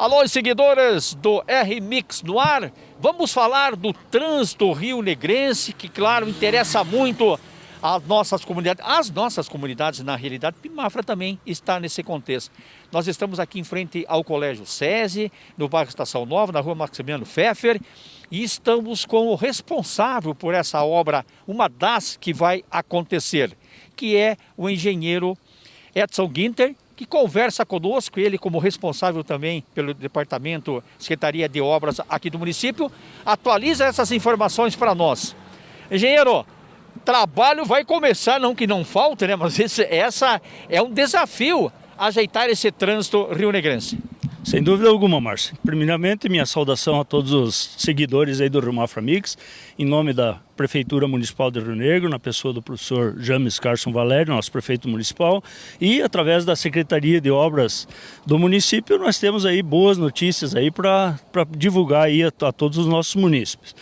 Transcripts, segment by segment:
Alô, seguidores do R-Mix no ar. Vamos falar do trânsito Rio Negrense, que, claro, interessa muito as nossas comunidades. As nossas comunidades, na realidade, Pimafra também está nesse contexto. Nós estamos aqui em frente ao Colégio SESI, no bairro Estação Nova, na rua Maximiano Pfeffer, e estamos com o responsável por essa obra, uma das que vai acontecer, que é o engenheiro Edson Ginter, que conversa conosco, ele como responsável também pelo Departamento Secretaria de Obras aqui do município, atualiza essas informações para nós. Engenheiro, trabalho vai começar, não que não falte, né? Mas esse, essa é um desafio ajeitar esse trânsito rio-negrense. Sem dúvida alguma, Márcio. Primeiramente, minha saudação a todos os seguidores aí do Rio Mafra Mix, em nome da Prefeitura Municipal de Rio Negro, na pessoa do professor James Carson Valério, nosso prefeito municipal, e através da Secretaria de Obras do município, nós temos aí boas notícias aí para divulgar aí a, a todos os nossos munícipes.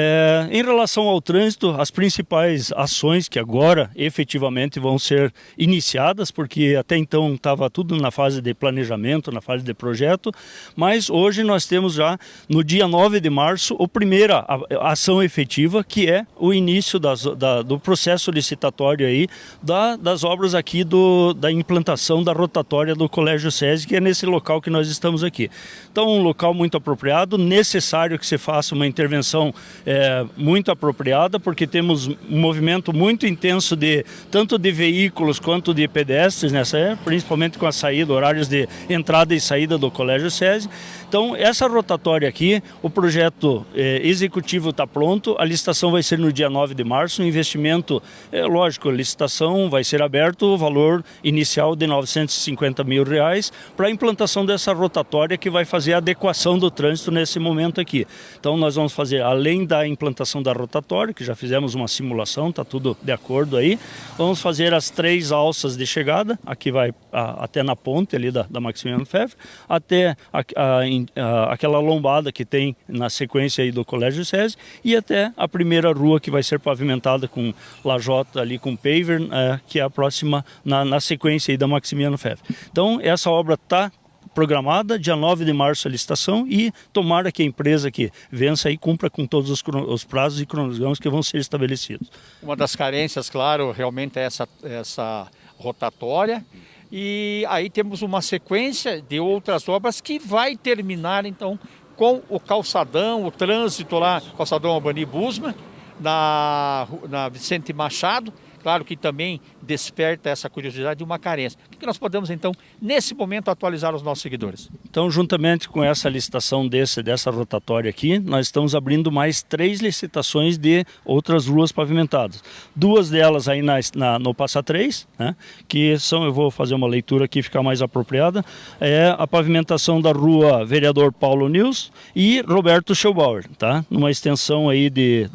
É, em relação ao trânsito, as principais ações que agora efetivamente vão ser iniciadas, porque até então estava tudo na fase de planejamento, na fase de projeto, mas hoje nós temos já no dia 9 de março a primeira ação efetiva, que é o início das, da, do processo licitatório aí da, das obras aqui do, da implantação da rotatória do Colégio SESI, que é nesse local que nós estamos aqui. Então, um local muito apropriado, necessário que se faça uma intervenção é, muito apropriada, porque temos um movimento muito intenso de tanto de veículos quanto de pedestres nessa época, principalmente com a saída, horários de entrada e saída do Colégio SESI. Então, essa rotatória aqui, o projeto é, executivo está pronto, a licitação vai ser no dia 9 de março, o investimento, é lógico, a licitação vai ser aberto, o valor inicial de 950 mil reais para a implantação dessa rotatória que vai fazer a adequação do trânsito nesse momento aqui. Então, nós vamos fazer, além da implantação da rotatória, que já fizemos uma simulação, está tudo de acordo aí, vamos fazer as três alças de chegada, aqui vai a, até na ponte ali da, da Maximiliano Febre, até a, a, aquela lombada que tem na sequência aí do Colégio SESI e até a primeira rua que vai ser pavimentada com lajota ali com paver, é, que é a próxima na, na sequência aí da Maximiano Febre. Então essa obra está programada, dia 9 de março a licitação e tomara que a empresa que vença e cumpra com todos os, os prazos e cronogramas que vão ser estabelecidos. Uma das carências, claro, realmente é essa, essa rotatória e aí temos uma sequência de outras obras que vai terminar então com o calçadão, o trânsito lá, calçadão Albani Busma, na, na Vicente Machado, claro que também desperta essa curiosidade e uma carência. O que nós podemos, então, nesse momento, atualizar os nossos seguidores? Então, juntamente com essa licitação desse, dessa rotatória aqui, nós estamos abrindo mais três licitações de outras ruas pavimentadas. Duas delas aí na, na, no Passa 3, né, que são, eu vou fazer uma leitura aqui, ficar mais apropriada, é a pavimentação da rua Vereador Paulo Nils e Roberto Schubauer, tá? numa extensão aí de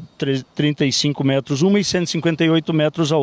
35 metros uma e 158 metros a outra.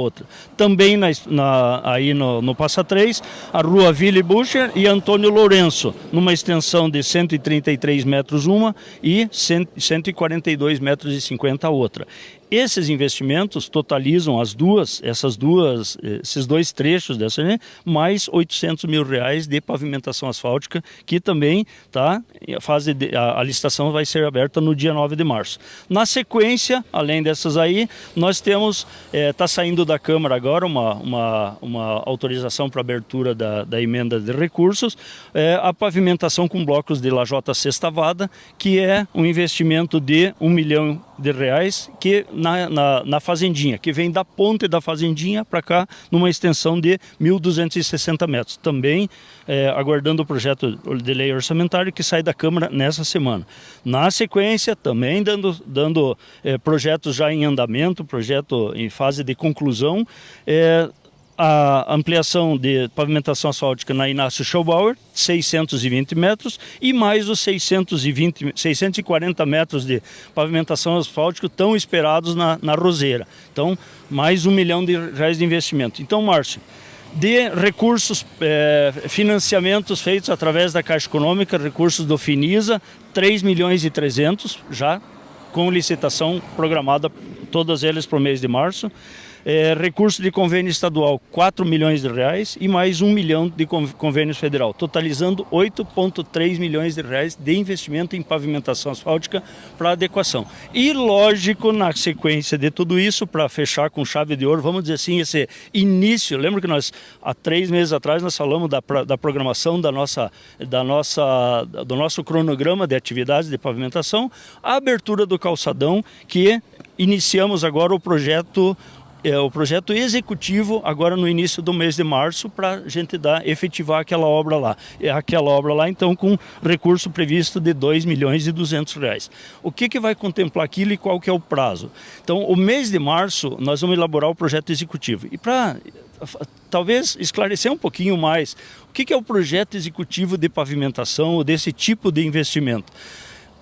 Também na, na, aí no, no Passa 3, a rua Ville Bucher e Antônio Lourenço, numa extensão de 133 metros uma e 100, 142 metros e 50 a outra. Esses investimentos totalizam as duas, essas duas, esses dois trechos dessa, né, mais 800 mil reais de pavimentação asfáltica, que também tá, a fase de, a, a, licitação vai ser aberta no dia 9 de março. Na sequência, além dessas aí, nós temos, está é, tá saindo da Câmara agora uma, uma, uma autorização para abertura da, da emenda de recursos, é, a pavimentação com blocos de lajota sextavada, que é um investimento de um milhão de reais, que na, na, na fazendinha, que vem da ponte da fazendinha para cá, numa extensão de 1.260 metros. Também é, aguardando o projeto de lei orçamentário que sai da Câmara nessa semana. Na sequência, também dando, dando é, projetos já em andamento, projeto em fase de conclusão, é, a ampliação de pavimentação asfáltica na Inácio Schaubauer, 620 metros, e mais os 620, 640 metros de pavimentação asfáltica tão esperados na, na Roseira. Então, mais um milhão de reais de investimento. Então, Márcio, de recursos, eh, financiamentos feitos através da Caixa Econômica, recursos do Finisa, 3 milhões e 300 já com licitação programada todas elas para o mês de março é, recurso de convênio estadual 4 milhões de reais e mais 1 milhão de convênio federal, totalizando 8,3 milhões de reais de investimento em pavimentação asfáltica para adequação. E lógico, na sequência de tudo isso, para fechar com chave de ouro, vamos dizer assim, esse início, lembra que nós há três meses atrás nós falamos da, da programação da nossa, da nossa, do nosso cronograma de atividades de pavimentação, a abertura do calçadão que iniciamos agora o projeto é, o projeto executivo agora no início do mês de março para a gente dar, efetivar aquela obra lá. Aquela obra lá, então, com recurso previsto de 2 milhões e 200 reais. O que, que vai contemplar aquilo e qual que é o prazo? Então, o mês de março, nós vamos elaborar o projeto executivo. E para talvez esclarecer um pouquinho mais, o que, que é o projeto executivo de pavimentação desse tipo de investimento?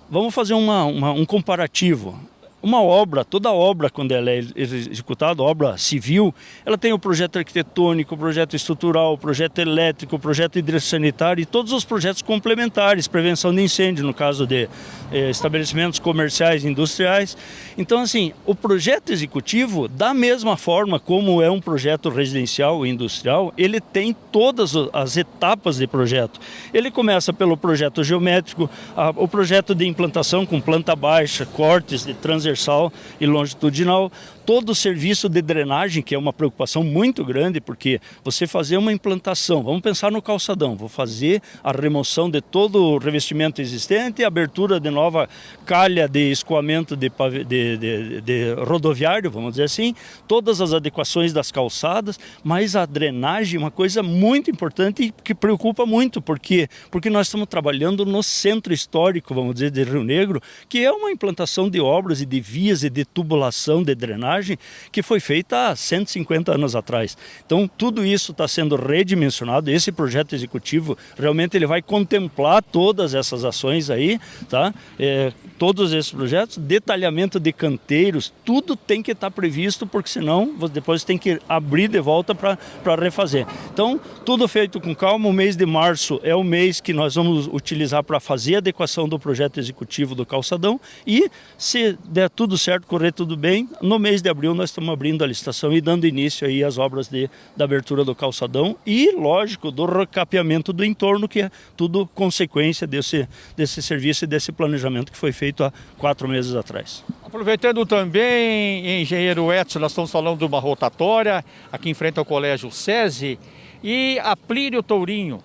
Vamos fazer uma, uma, um comparativo uma obra, toda obra, quando ela é executada, obra civil, ela tem o projeto arquitetônico, o projeto estrutural, o projeto elétrico, o projeto hidrossanitário e todos os projetos complementares, prevenção de incêndio, no caso de eh, estabelecimentos comerciais e industriais. Então, assim, o projeto executivo, da mesma forma como é um projeto residencial e industrial, ele tem todas as etapas de projeto. Ele começa pelo projeto geométrico, a, o projeto de implantação com planta baixa, cortes de transversal, transversal e longitudinal, todo o serviço de drenagem, que é uma preocupação muito grande, porque você fazer uma implantação, vamos pensar no calçadão, vou fazer a remoção de todo o revestimento existente, abertura de nova calha de escoamento de, de, de, de rodoviário, vamos dizer assim, todas as adequações das calçadas, mas a drenagem é uma coisa muito importante e que preocupa muito, porque, porque nós estamos trabalhando no centro histórico, vamos dizer, de Rio Negro, que é uma implantação de obras e de vias e de tubulação de drenagem que foi feita há 150 anos atrás. Então tudo isso está sendo redimensionado, esse projeto executivo realmente ele vai contemplar todas essas ações aí, tá? É, todos esses projetos, detalhamento de canteiros, tudo tem que estar tá previsto, porque senão depois tem que abrir de volta para refazer. Então, tudo feito com calma, o mês de março é o mês que nós vamos utilizar para fazer a adequação do projeto executivo do calçadão e se der tudo certo, correr tudo bem, no mês de abril nós estamos abrindo a licitação e dando início aí às obras de, da abertura do calçadão e, lógico, do recapeamento do entorno, que é tudo consequência desse, desse serviço e desse planejamento que foi feito há quatro meses atrás. Aproveitando também, engenheiro Edson, nós estamos falando de uma rotatória aqui em frente ao Colégio SESI e a Plínio Tourinho,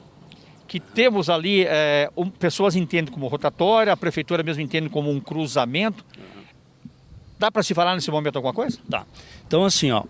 que temos ali, é, um, pessoas entendem como rotatória, a prefeitura mesmo entende como um cruzamento. Dá para se falar nesse momento alguma coisa? Dá. Então assim, ó,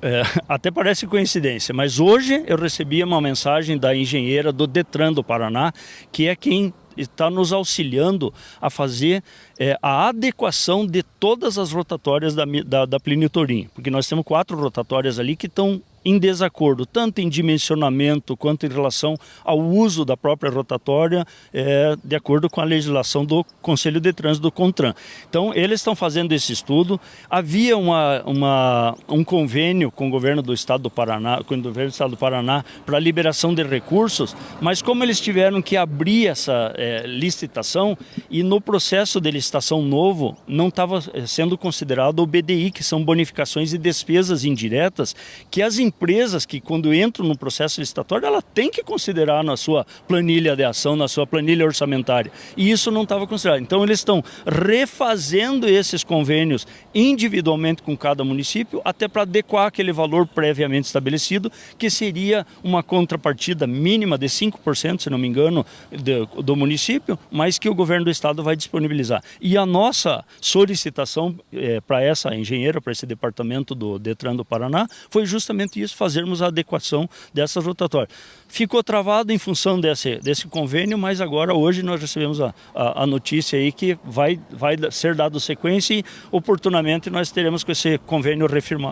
é, até parece coincidência, mas hoje eu recebi uma mensagem da engenheira do Detran do Paraná, que é quem está nos auxiliando a fazer é, a adequação de todas as rotatórias da, da, da Plínio Torim, porque nós temos quatro rotatórias ali que estão em desacordo, tanto em dimensionamento quanto em relação ao uso da própria rotatória, é, de acordo com a legislação do Conselho de Trânsito do CONTRAN. Então, eles estão fazendo esse estudo. Havia uma, uma, um convênio com o governo do Estado do Paraná, com o governo do Estado do Paraná para liberação de recursos, mas como eles tiveram que abrir essa é, licitação e no processo de licitação novo não estava é, sendo considerado o BDI, que são bonificações e despesas indiretas, que as empresas empresas que quando entram no processo licitatório, ela tem que considerar na sua planilha de ação, na sua planilha orçamentária. E isso não estava considerado. Então eles estão refazendo esses convênios individualmente com cada município, até para adequar aquele valor previamente estabelecido, que seria uma contrapartida mínima de 5%, se não me engano, do, do município, mas que o governo do estado vai disponibilizar. E a nossa solicitação é, para essa engenheira, para esse departamento do Detran do Paraná, foi justamente fazermos a adequação dessas rotatórias. Ficou travado em função desse, desse convênio, mas agora hoje nós recebemos a, a, a notícia aí que vai, vai ser dado sequência e oportunamente nós teremos com esse convênio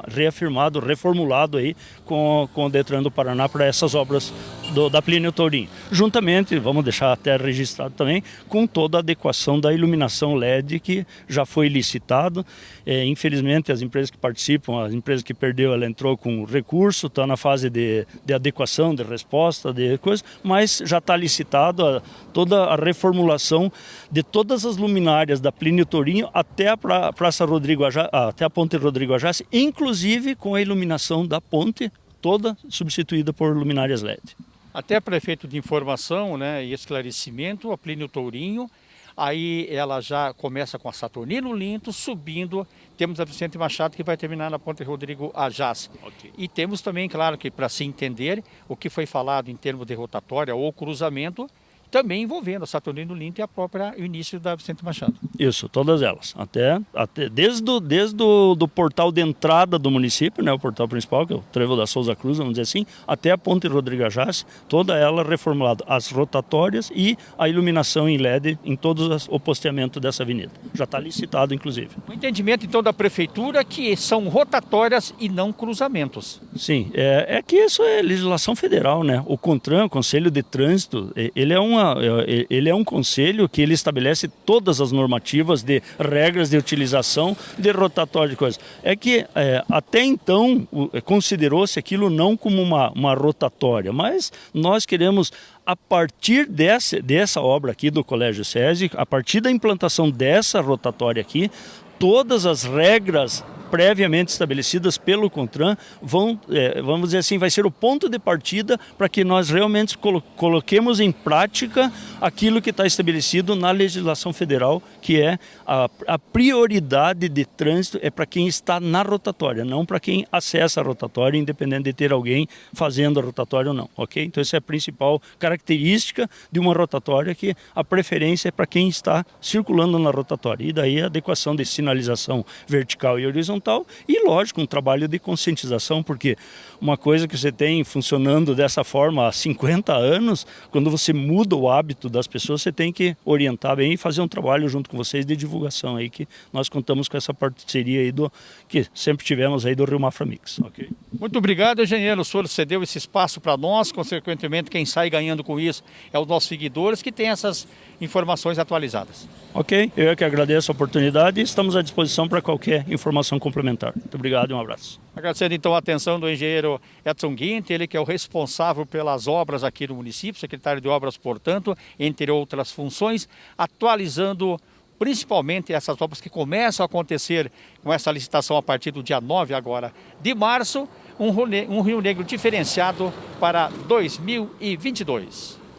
reafirmado, reformulado aí com, com o Detran do Paraná para essas obras do, da Plínio Tourinho. Juntamente, vamos deixar até registrado também, com toda a adequação da iluminação LED que já foi licitado. É, infelizmente, as empresas que participam, as empresas que perdeu, ela entrou com recurso, está na fase de, de adequação, de resposta, de coisa, mas já está licitado a, toda a reformulação de todas as luminárias da Plínio Tourinho até a pra, Praça Rodrigo Ajá, até a Ponte Rodrigo Ajá, inclusive com a iluminação da ponte toda substituída por luminárias LED. Até prefeito de informação né, e esclarecimento, a Plínio Tourinho, aí ela já começa com a Saturnino Linto, subindo, temos a Vicente Machado que vai terminar na Ponte Rodrigo Ajás. Okay. E temos também, claro, que para se entender o que foi falado em termos de rotatória ou cruzamento, também envolvendo a Saturnino Linto e a própria o início da Vicente Machado. Isso, todas elas. Até, até desde, o, desde o do portal de entrada do município, né, o portal principal, que é o Trevo da Souza Cruz, vamos dizer assim, até a Ponte Rodrigo Ajás, toda ela reformulada. As rotatórias e a iluminação em LED em todos o posteamento dessa avenida. Já está licitado, inclusive. O entendimento, então, da Prefeitura que são rotatórias e não cruzamentos. Sim, é, é que isso é legislação federal, né? O CONTRAN, o Conselho de Trânsito, ele é uma uma, é, ele é um conselho que ele estabelece todas as normativas de regras de utilização de rotatório de coisas. É que é, até então considerou-se aquilo não como uma, uma rotatória, mas nós queremos a partir dessa, dessa obra aqui do Colégio SESI, a partir da implantação dessa rotatória aqui, todas as regras previamente estabelecidas pelo CONTRAN vão, é, vamos dizer assim, vai ser o ponto de partida para que nós realmente colo coloquemos em prática aquilo que está estabelecido na legislação federal, que é a, a prioridade de trânsito é para quem está na rotatória, não para quem acessa a rotatória, independente de ter alguém fazendo a rotatória ou não, ok? Então essa é a principal característica de uma rotatória, que a preferência é para quem está circulando na rotatória, e daí a adequação de sinalização vertical e horizontal e, lógico, um trabalho de conscientização, porque uma coisa que você tem funcionando dessa forma há 50 anos, quando você muda o hábito das pessoas, você tem que orientar bem e fazer um trabalho junto com vocês de divulgação aí, que nós contamos com essa parceria aí do que sempre tivemos aí do Rio Mafra Mix. Okay? Muito obrigado, engenheiro. O senhor cedeu esse espaço para nós, consequentemente, quem sai ganhando com isso é os nossos seguidores que têm essas informações atualizadas. Ok, eu é que agradeço a oportunidade e estamos à disposição para qualquer informação complementar. Muito obrigado e um abraço. Agradecendo então a atenção do engenheiro Edson Guinte, ele que é o responsável pelas obras aqui no município, secretário de obras, portanto, entre outras funções, atualizando principalmente essas obras que começam a acontecer com essa licitação a partir do dia 9 agora de março, um Rio Negro diferenciado para 2022.